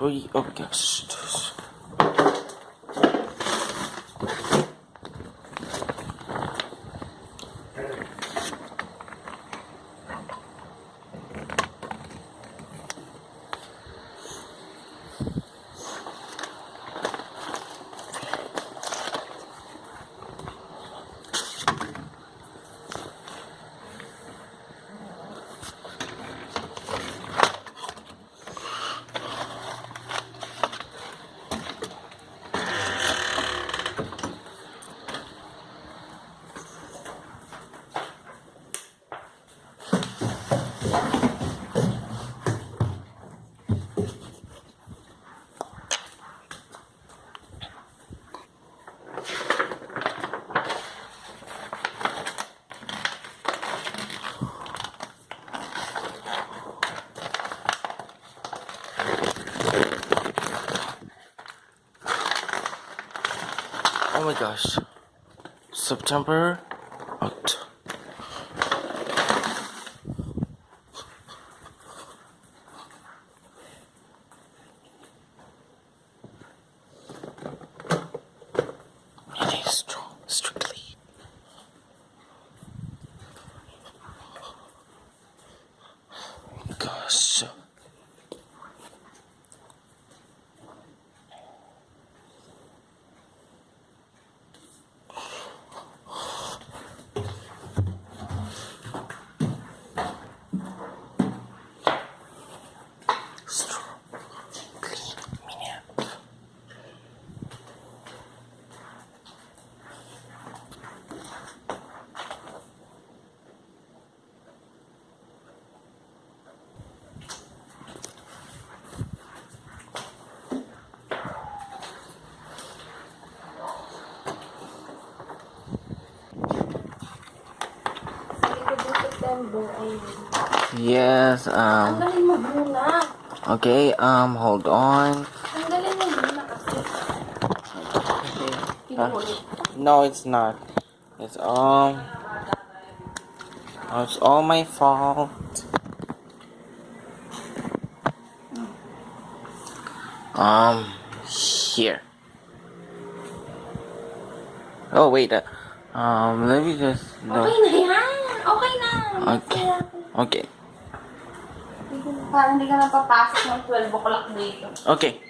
Oh my Oh my gosh. September. Oct- strictly. Yes, um, okay, um, hold on. Pinulit. No, it's not. It's all. It's all my fault. Um, here. Oh wait. Uh, um, let me just. Okay na yan. Okay na. Okay. Okay. Parang hindi ka na papasok ng 12 o'clock dito. Okay.